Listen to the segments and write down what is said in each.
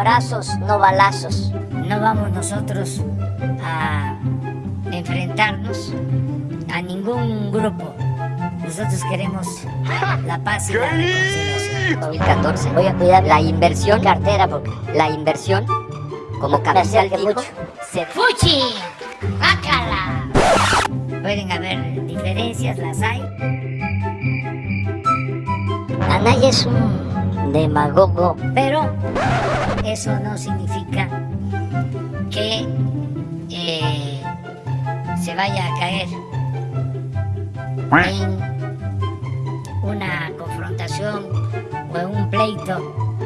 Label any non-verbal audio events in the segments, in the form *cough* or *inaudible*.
abrazos, no balazos. No vamos nosotros a enfrentarnos a ningún grupo. Nosotros queremos la paz y la reconciliación. 2014. Voy a cuidar la inversión cartera porque la inversión, como comercial dijo, se ¡Fuchi! ¡Bácala! Pueden haber diferencias, las hay. Anaya es un demagogo. Pero eso no significa que eh, se vaya a caer en una confrontación o en un pleito.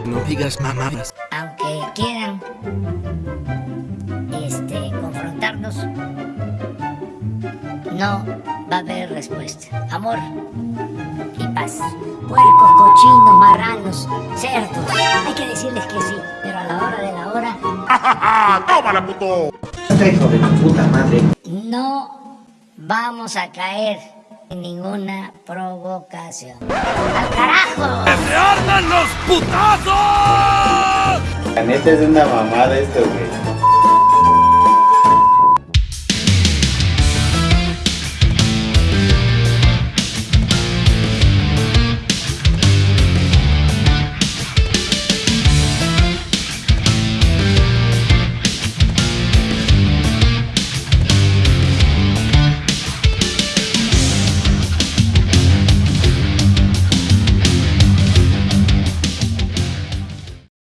No digas mamadas. Aunque quieran este, confrontarnos, no va a haber respuesta. Amor y paz. Puercos, cochinos, marranos, cerdos. Hay que decirles que sí, pero a la hora de la hora *laughs* ¡Tómala, puto! hijo de tu puta madre. no vamos a caer en ninguna provocación. ¡Al carajo! ¡Se arman los putazos! La neta es una mamada esto, güey.